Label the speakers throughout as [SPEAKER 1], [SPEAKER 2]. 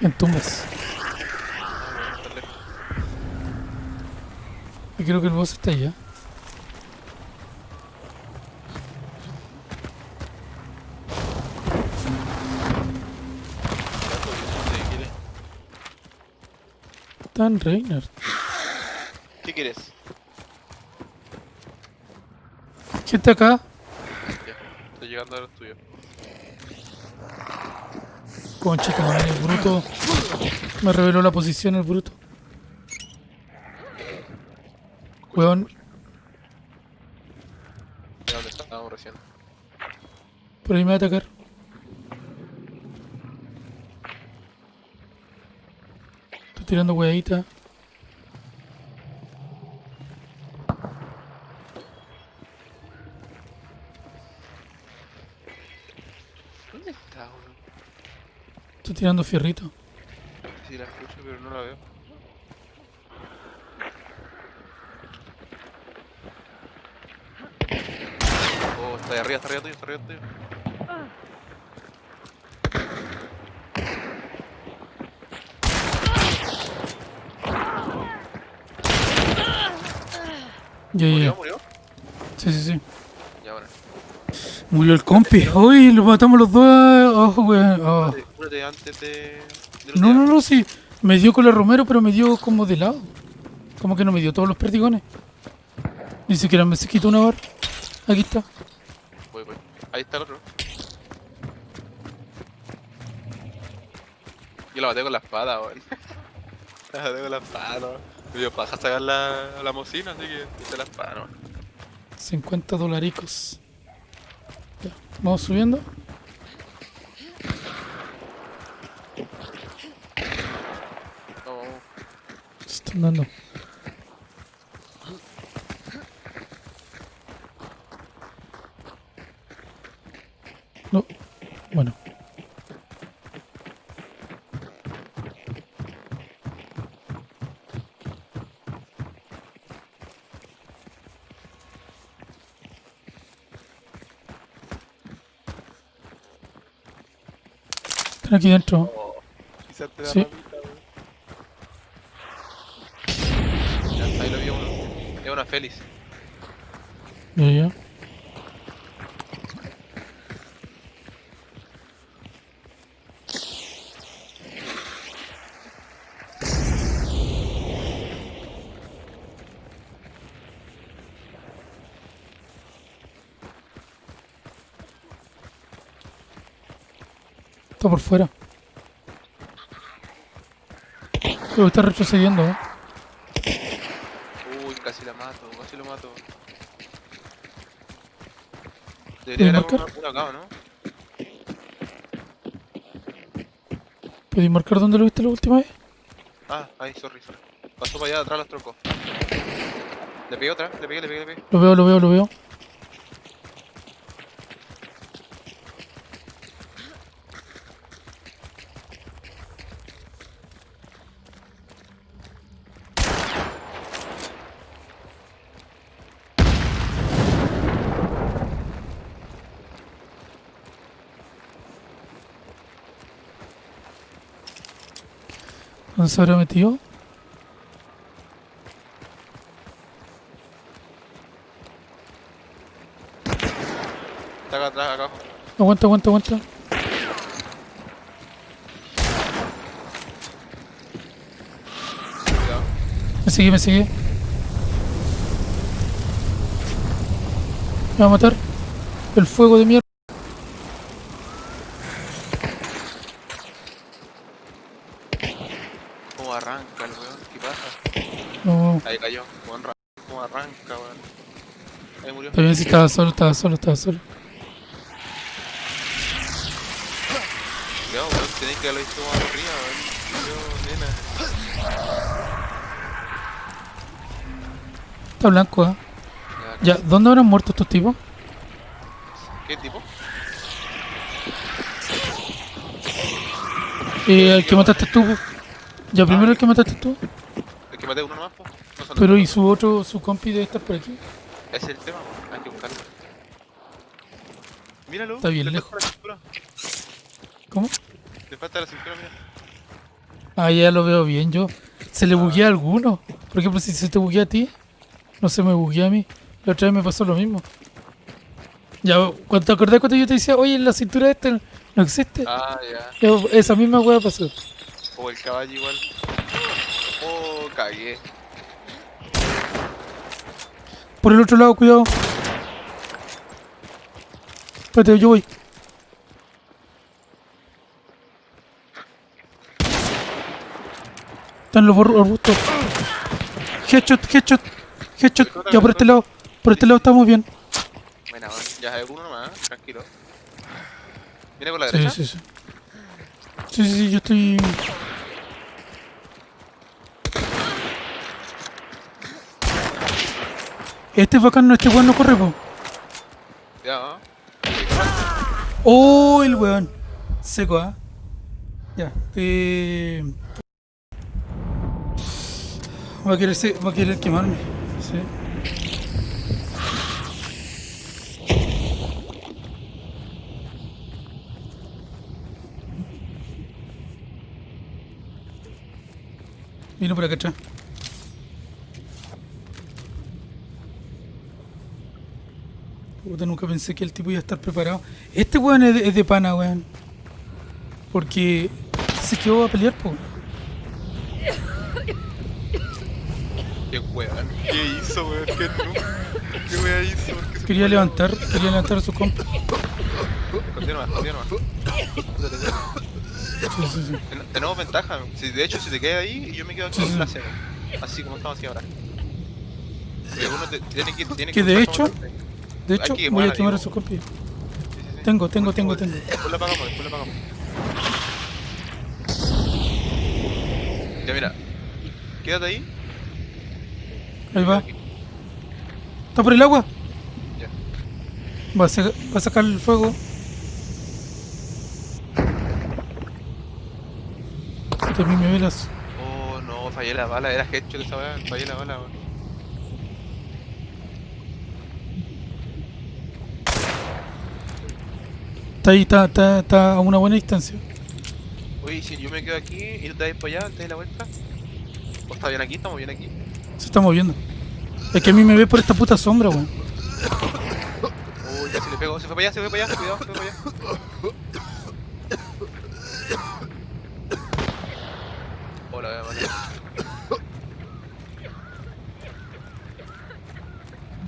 [SPEAKER 1] En tumbas.
[SPEAKER 2] Ah, bueno, está lejos.
[SPEAKER 1] Y creo que el boss está allá. En Reiner.
[SPEAKER 2] ¿Qué quieres?
[SPEAKER 1] ¿Quién está acá?
[SPEAKER 2] Ya, estoy llegando a los tuyos.
[SPEAKER 1] Concha, tu madre, el bruto. Me reveló la posición el bruto. Weón,
[SPEAKER 2] ¿De dónde estábamos recién?
[SPEAKER 1] por ahí me va a atacar. Estoy tirando hueadita. Tirando fierrito.
[SPEAKER 2] Sí, la escucho, pero no la veo. Oh, está ahí arriba, está arriba tuyo, está arriba tuyo.
[SPEAKER 1] Ya, ya,
[SPEAKER 2] ¿Murió? ¿Murió?
[SPEAKER 1] Sí, sí, sí.
[SPEAKER 2] Ya, bueno.
[SPEAKER 1] Murió el compi. Uy, lo matamos los dos. Oh, weón. Oh.
[SPEAKER 2] Cúrate, cúrate antes de... de
[SPEAKER 1] No, no, no, sí. Me dio con la Romero, pero me dio como de lado. Como que no me dio todos los perdigones. Ni siquiera me se quitó una barra. Aquí está.
[SPEAKER 2] Voy, voy. Ahí está el otro. Yo la maté con la espada, weón. la maté con la espada, ¿no? Me dio paja sacar la, la mocina, así que hice la espada, ¿no?
[SPEAKER 1] 50 dolaricos. Ya, vamos subiendo. Se están dando. No. Bueno. Aquí dentro. Sí.
[SPEAKER 2] ramita, weón. Ya, ahí lo vi uno. Es una Félix.
[SPEAKER 1] Ya, ya. Está por fuera. Está retrocediendo, ¿eh?
[SPEAKER 2] Uy, casi la mato, casi lo mato.
[SPEAKER 1] ¿Puedes
[SPEAKER 2] Debería haber
[SPEAKER 1] marcar?
[SPEAKER 2] una, una acá, ¿o ¿no?
[SPEAKER 1] ¿Podéis marcar dónde lo viste la última vez?
[SPEAKER 2] Ah, ahí, sorry, sorry. Pasó para allá atrás los troncos. Le pegué otra, le pegué, le pegué, le pegué.
[SPEAKER 1] Lo veo, lo veo, lo veo. ¿Dónde se habrá metido?
[SPEAKER 2] Está acá atrás, acá.
[SPEAKER 1] Aguanta, aguanta, aguanta.
[SPEAKER 2] Cuidado.
[SPEAKER 1] Me sigue, me sigue. Me va a matar. El fuego de mierda.
[SPEAKER 2] ¿Cómo arranca el weón? ¿Qué pasa?
[SPEAKER 1] No,
[SPEAKER 2] Ahí cayó. ¿Cómo, arran- arranca, weón? Ahí murió.
[SPEAKER 1] bien si estaba solo, estaba solo, estaba solo.
[SPEAKER 2] Cuidado, weón. Tenéis que haberlo visto más arriba, weón. Yo, nena.
[SPEAKER 1] Está blanco, ¿eh?
[SPEAKER 2] Ya,
[SPEAKER 1] ¿dónde habrán muerto estos tipos?
[SPEAKER 2] ¿Qué tipo?
[SPEAKER 1] Eh, el que mataste tú. Ya, primero el que mataste tú.
[SPEAKER 2] El que maté uno nomás, po.
[SPEAKER 1] Pero
[SPEAKER 2] todo.
[SPEAKER 1] y su otro, su compi debe estar por aquí.
[SPEAKER 2] Ese es el tema, po, hay que buscarlo. Míralo.
[SPEAKER 1] Está bien
[SPEAKER 2] le
[SPEAKER 1] lejos.
[SPEAKER 2] falta la cintura,
[SPEAKER 1] ¿Cómo?
[SPEAKER 2] Le falta la cintura, mira.
[SPEAKER 1] Ah, ya lo veo bien yo. Se le buguea a alguno. Por ejemplo, si se te buguea a ti, no se me buguea a mí. La otra vez me pasó lo mismo. Ya, cuando te acordás cuando yo te decía, oye, la cintura esta no existe.
[SPEAKER 2] Ah, ya.
[SPEAKER 1] Ya, esa misma hueá pasó.
[SPEAKER 2] O el caballo igual. Oh, cagué.
[SPEAKER 1] Por el otro lado, cuidado. Espérate, yo voy. Están los arbustos. Headshot, headshot, headshot. Ya por este lado. Por este lado estamos bien.
[SPEAKER 2] Buena, bueno. Ya hay uno nomás, tranquilo. Viene por la
[SPEAKER 1] Sí,
[SPEAKER 2] derecha.
[SPEAKER 1] sí, sí. Sí, sí, sí, yo estoy. Este es bacán, no, este weón no corre, po.
[SPEAKER 2] Ya, ¿no?
[SPEAKER 1] Oh, el weón. Seco, ¿ah? Ya. Eh... Va a querer, se- va a querer quemarme. Sí. Vino por acá atrás. Puta, nunca pensé que el tipo iba a estar preparado. Este weón es de, es de pana, weón. Porque se quedó a pelear, po.
[SPEAKER 2] Qué weón. ¿Qué hizo, weón? ¿Qué no? ¿Qué weón hizo? ¿Por qué se
[SPEAKER 1] Quería levantar, quería levantar a su compa.
[SPEAKER 2] Escondió nomás.
[SPEAKER 1] Sí, sí, sí.
[SPEAKER 2] Ten- Tenemos ventaja. Si, de hecho, si te quedas ahí, yo me quedo aquí
[SPEAKER 1] Sí, sí.
[SPEAKER 2] en la cena. Así como estamos aquí ahora. Porque uno te- tiene que, tiene
[SPEAKER 1] Que de hecho- De hecho,
[SPEAKER 2] que
[SPEAKER 1] voy a
[SPEAKER 2] quemar,
[SPEAKER 1] su compi.
[SPEAKER 2] Sí, sí, sí.
[SPEAKER 1] Tengo, tengo, tengo, tengo.
[SPEAKER 2] Después la apagamos, después la apagamos. Ya mira. Quédate ahí.
[SPEAKER 1] Ahí va.
[SPEAKER 2] Aquí.
[SPEAKER 1] ¿Está por el agua?
[SPEAKER 2] Ya.
[SPEAKER 1] Va a, sa- va a sacar el fuego. Termine velas.
[SPEAKER 2] Oh, no, fallé la bala. Era headshot esa weá. Fallé la bala, weón.
[SPEAKER 1] Está ahí, está, está, está a una buena distancia.
[SPEAKER 2] Oye, si yo me quedo aquí y tú te vas para allá antes de la vuelta. ¿O está bien aquí? ¿Estamos bien aquí?
[SPEAKER 1] Se está moviendo. Es que a mí me ve por esta puta sombra, weón.
[SPEAKER 2] Uy, ya se le pegó. Se fue para allá, se fue para allá. Cuidado, se fue para allá. Hola, vale.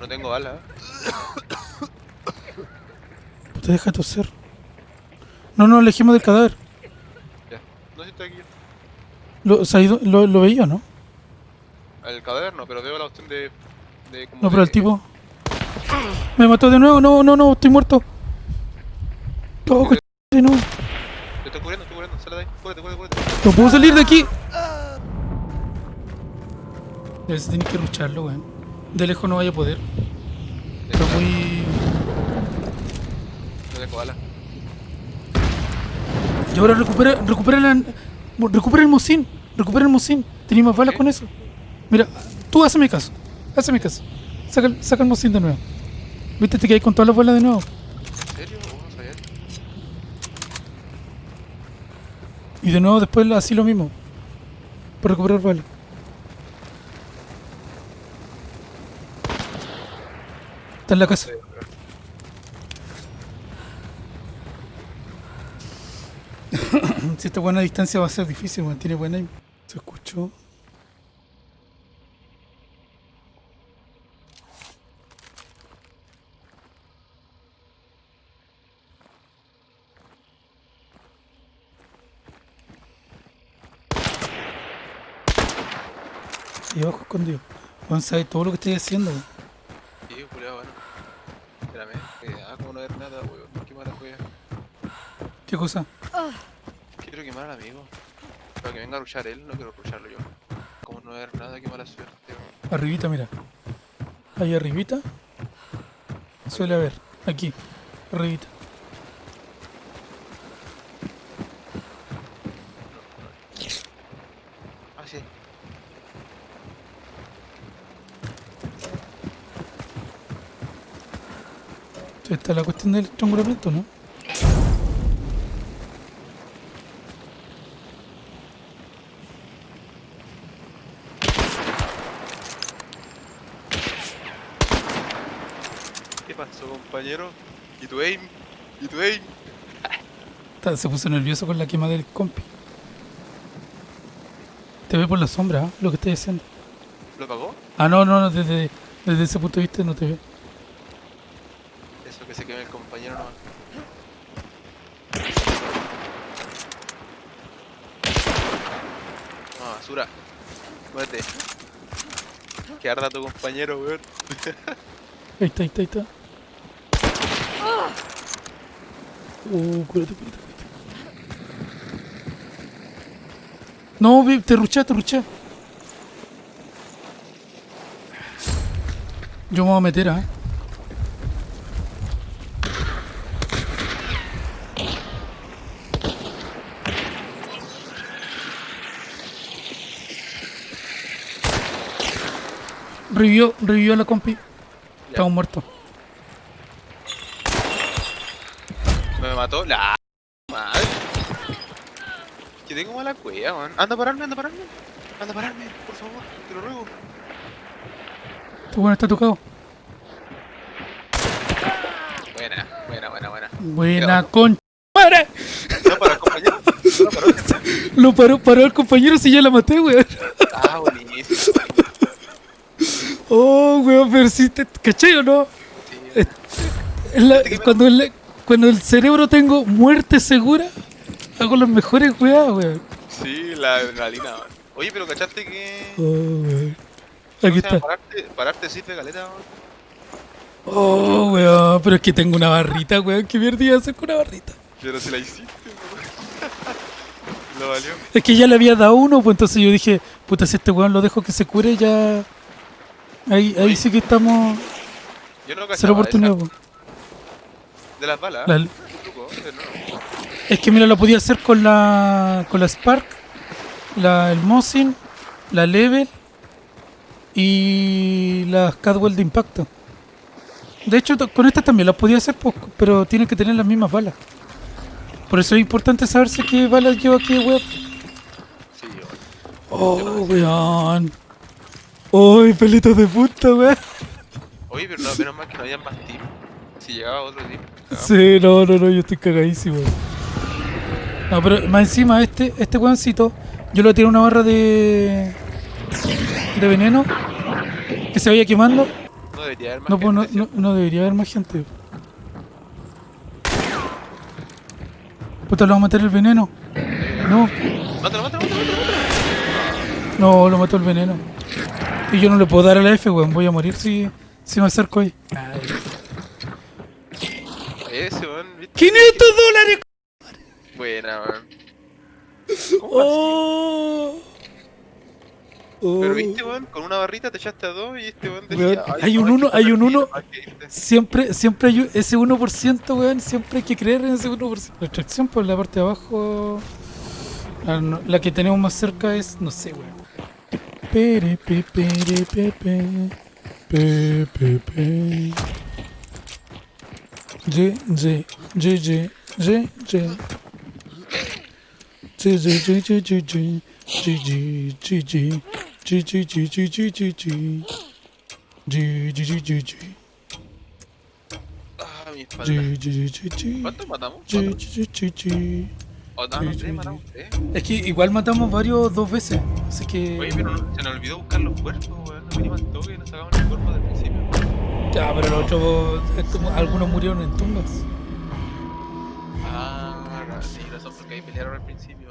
[SPEAKER 2] No tengo bala, ¿eh?
[SPEAKER 1] Te deja toser. No nos alejemos del cadáver.
[SPEAKER 2] Ya. No sé si estoy aquí.
[SPEAKER 1] Lo, se ha ido- lo, lo veía, ¿no?
[SPEAKER 2] El cadáver no, pero veo la opción de. de como
[SPEAKER 1] No, pero
[SPEAKER 2] de-
[SPEAKER 1] el tipo. Me mató de nuevo. No, no, no, estoy muerto. Oh, coche, no.
[SPEAKER 2] Te estoy cubriendo, estoy cubriendo. Sale de ahí. Cúrete, cúrete, cúrete.
[SPEAKER 1] No puedo salir de aquí. Debes tener que lucharlo, weón. De lejos no vaya a poder. Pero muy.
[SPEAKER 2] No tengo bala.
[SPEAKER 1] Y ahora recupera, recupera la. Recupera el mocín. Recupera el mocín. Tenía más balas con eso. Mira, tú hazme caso. Hazme caso. Saca, el- saca el mocín de nuevo. Viste, te quedas con todas las balas de nuevo.
[SPEAKER 2] ¿En serio?
[SPEAKER 1] Y de nuevo después así lo mismo. Para recuperar balas. Está en la casa. Si esta buena distancia va a ser difícil, weón. Tiene buena aim. Se escuchó. Y abajo escondido. Juan sabe todo lo que estoy haciendo. weón.
[SPEAKER 2] Sí, culiado, bueno. Espérame. Eh, ah, como no ver nada, weón. Qué mala wea.
[SPEAKER 1] ¿Qué cosa?
[SPEAKER 2] quiero quemar al amigo. Para que venga a rushar él, no quiero rusharlo yo. Como no ver nada, qué mala suerte.
[SPEAKER 1] Arribita, mira. Ahí arribita. Suele haber. Aquí. Arribita.
[SPEAKER 2] Ah.
[SPEAKER 1] Esta la cuestión del triángulo ¿no?
[SPEAKER 2] Compañero? ¿Y tu aim? ¿Y tu aim?
[SPEAKER 1] Se puso nervioso con la quema del compi. Te ve por la sombra, ¿ah? lo que estoy haciendo.
[SPEAKER 2] ¿Lo pagó?
[SPEAKER 1] Ah, no, no, no, desde, desde ese punto de vista no te ve.
[SPEAKER 2] Eso que se queme el compañero no. No, basura. Muévete. Que arda tu compañero, weón.
[SPEAKER 1] Ahí está, ahí está, ahí está. Uh, cúrate, cúrate, cúrate. No, vi- te ruché, te ruché. Yo me voy a meter, ¿ah? Revivió, revivió la compi. Estamos muertos.
[SPEAKER 2] Me mató la madre. Que tengo mala cueva, weón. Anda a pararme, anda a pararme. Anda a pararme, por favor, te lo ruego.
[SPEAKER 1] Este bueno está tocado.
[SPEAKER 2] Buena, buena, buena, buena.
[SPEAKER 1] Buena con... ¡Madre!
[SPEAKER 2] No para compañero. No para
[SPEAKER 1] Lo paró, paró el compañero si ya la maté, weón.
[SPEAKER 2] Ah, buenísimo.
[SPEAKER 1] Oh, weón, pero si te... ¿Cachai o no?
[SPEAKER 2] Sí.
[SPEAKER 1] Es la- cuando, el, cuando el cerebro tengo muerte segura, hago las mejores weas, weón.
[SPEAKER 2] Sí, la adrenalina, weón. Oye, pero ¿cachaste que.
[SPEAKER 1] Oh, weón.
[SPEAKER 2] ¿cómo
[SPEAKER 1] Aquí está.
[SPEAKER 2] Pararte, pararte sirve caleta, weón.
[SPEAKER 1] Oh, weón, pero es que tengo una barrita, weón. ¿Qué mierda hacer con una barrita?
[SPEAKER 2] Pero si la hiciste, weón. Lo valió.
[SPEAKER 1] Es que ya le había dado uno, pues entonces yo dije, puta, si este weón lo dejo que se cure, ya... Ahí, ahí sí que estamos...
[SPEAKER 2] Yo no
[SPEAKER 1] Cero
[SPEAKER 2] cachaba
[SPEAKER 1] oportunidad,
[SPEAKER 2] esa-. De las balas.
[SPEAKER 1] La-. Es que mira, lo podía hacer con la con la Spark, la, el Mosin, la Level y las Cadwell de impacto. De hecho, con estas también las podía hacer, pues, pero tienen que tener las mismas balas. Por eso es importante saberse qué balas lleva aquí, weón.
[SPEAKER 2] Sí, weón.
[SPEAKER 1] Oh, weón. Uy, pelitos de punta, weón.
[SPEAKER 2] Oye, pero no, menos mal que no había más team. Si llegaba otro team.
[SPEAKER 1] Sí, no, no, no, yo estoy cagadísimo. No, pero más encima, este, este weoncito, yo le tiré una barra de. de veneno que se vaya quemando.
[SPEAKER 2] No debería haber más
[SPEAKER 1] No, pues no,
[SPEAKER 2] gente,
[SPEAKER 1] no, no debería haber más gente. Puta, lo va a matar el veneno. No.
[SPEAKER 2] Mátalo, mátalo, mátalo, mátalo.
[SPEAKER 1] no, lo mató el veneno. Y yo no le puedo dar a la F, weón. Voy a morir si, si me acerco ahí. Ay.
[SPEAKER 2] Ese, weón, ¿viste?
[SPEAKER 1] 500 dólares.
[SPEAKER 2] Buena, weón. ¿Cómo
[SPEAKER 1] Oh.
[SPEAKER 2] así? Pero
[SPEAKER 1] Oh.
[SPEAKER 2] viste, weón, con una barrita te echaste a dos y este weón
[SPEAKER 1] Weón,
[SPEAKER 2] decía. "Ay,
[SPEAKER 1] hay un
[SPEAKER 2] no,
[SPEAKER 1] uno-
[SPEAKER 2] que
[SPEAKER 1] hay un
[SPEAKER 2] perder,
[SPEAKER 1] uno-
[SPEAKER 2] hay que irte".
[SPEAKER 1] Siempre, siempre hay un- ese 1%, weón. Siempre hay que creer en ese 1%. La extracción por la parte de abajo. La, no- la que tenemos más cerca es, no sé, weón. Pere, pe, pere, pe, pe. Pe, pe, pe. Ye, ye, ye, ye, ye. Ye, ye, ye, ye, ye, ye. Ye, ye, ye, ye. Ye, ye, ye, ye, ye, ye, ye. Ye, ye, ye, ye, ye.
[SPEAKER 2] Ah, mi espalda. ¿Cuántos matamos?
[SPEAKER 1] Ye,
[SPEAKER 2] ¿Cuatro?
[SPEAKER 1] ye, ye, ye, ye.
[SPEAKER 2] O no, matamos tres.
[SPEAKER 1] Es que igual matamos varios dos veces, así que...
[SPEAKER 2] Oye, pero no- se nos olvidó buscar los cuerpos, weón. Nos vinimos al toque y nos sacamos
[SPEAKER 1] Ya, pero los otros, estos- algunos murieron en tumbas.
[SPEAKER 2] Ah, sí, razón porque ahí pelearon al principio.